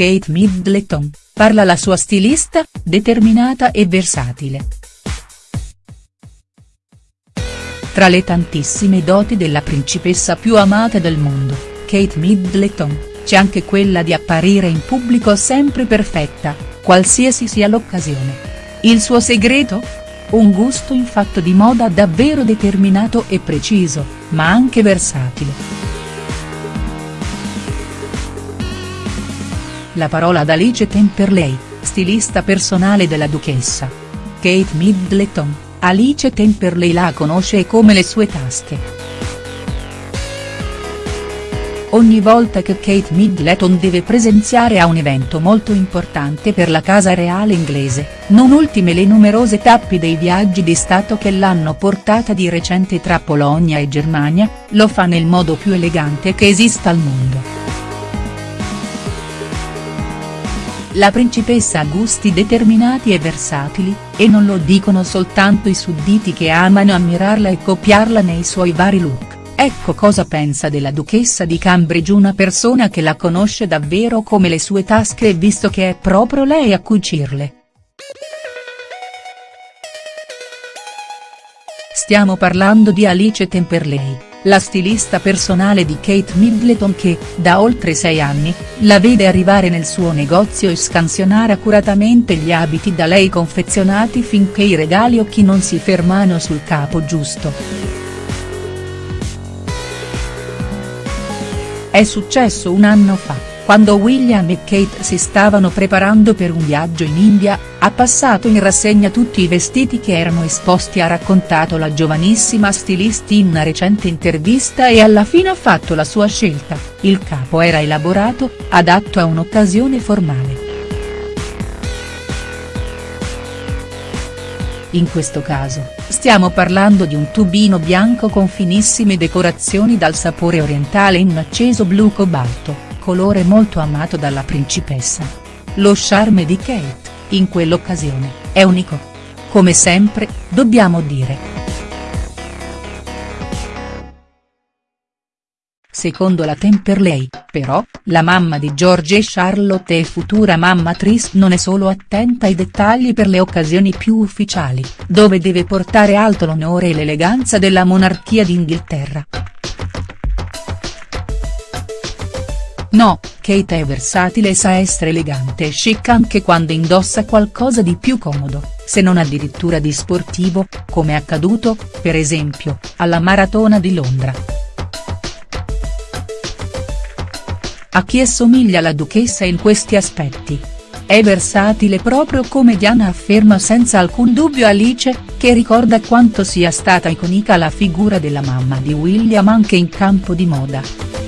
Kate Middleton, parla la sua stilista, determinata e versatile. Tra le tantissime doti della principessa più amata del mondo, Kate Middleton, c'è anche quella di apparire in pubblico sempre perfetta, qualsiasi sia l'occasione. Il suo segreto? Un gusto in fatto di moda davvero determinato e preciso, ma anche versatile. La parola ad Alice Temperley, stilista personale della duchessa. Kate Middleton, Alice Temperley la conosce come le sue tasche. Ogni volta che Kate Middleton deve presenziare a un evento molto importante per la casa reale inglese, non ultime le numerose tappi dei viaggi di Stato che l'hanno portata di recente tra Polonia e Germania, lo fa nel modo più elegante che esista al mondo. La principessa ha gusti determinati e versatili, e non lo dicono soltanto i sudditi che amano ammirarla e copiarla nei suoi vari look. Ecco cosa pensa della duchessa di Cambridge una persona che la conosce davvero come le sue tasche e visto che è proprio lei a cucirle. Stiamo parlando di Alice Temperley, la stilista personale di Kate Middleton che, da oltre sei anni, la vede arrivare nel suo negozio e scansionare accuratamente gli abiti da lei confezionati finché i regali occhi non si fermano sul capo giusto. È successo un anno fa, quando William e Kate si stavano preparando per un viaggio in India, ha passato in rassegna tutti i vestiti che erano esposti ha raccontato la giovanissima stilista in una recente intervista e alla fine ha fatto la sua scelta, il capo era elaborato, adatto a un'occasione formale. In questo caso, stiamo parlando di un tubino bianco con finissime decorazioni dal sapore orientale in un acceso blu cobalto, colore molto amato dalla principessa. Lo charme di Kate, in quell'occasione, è unico. Come sempre, dobbiamo dire. Secondo la Temperley, però, la mamma di George e Charlotte e futura mamma Tris non è solo attenta ai dettagli per le occasioni più ufficiali, dove deve portare alto l'onore e l'eleganza della monarchia d'Inghilterra. No, Kate è versatile e sa essere elegante e chic anche quando indossa qualcosa di più comodo, se non addirittura di sportivo, come è accaduto, per esempio, alla Maratona di Londra. A chi assomiglia la duchessa in questi aspetti? È versatile proprio come Diana afferma senza alcun dubbio Alice, che ricorda quanto sia stata iconica la figura della mamma di William anche in campo di moda.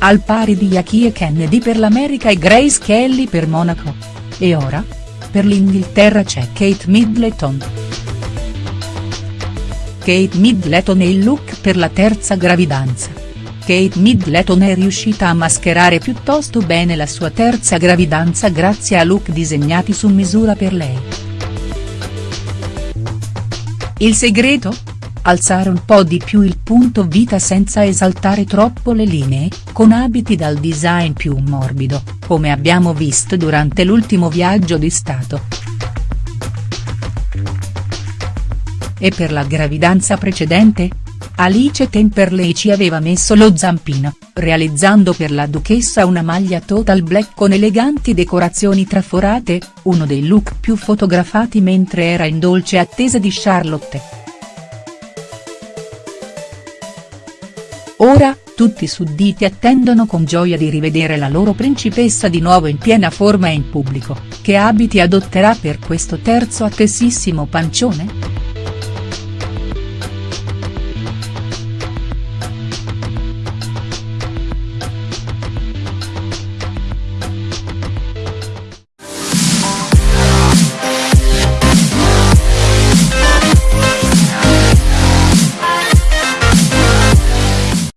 Al pari di Jackie e Kennedy per l'America e Grace Kelly per Monaco. E ora? Per l'Inghilterra c'è Kate Middleton. Kate Middleton e il look per la terza gravidanza. Kate Middleton è riuscita a mascherare piuttosto bene la sua terza gravidanza grazie a look disegnati su misura per lei. Il segreto? Alzare un po' di più il punto vita senza esaltare troppo le linee, con abiti dal design più morbido, come abbiamo visto durante l'ultimo viaggio di Stato. E per la gravidanza precedente? Alice Temperley ci aveva messo lo zampino, realizzando per la duchessa una maglia total black con eleganti decorazioni traforate, uno dei look più fotografati mentre era in dolce attesa di Charlotte. Ora, tutti i sudditi attendono con gioia di rivedere la loro principessa di nuovo in piena forma e in pubblico, che abiti adotterà per questo terzo attesissimo pancione?.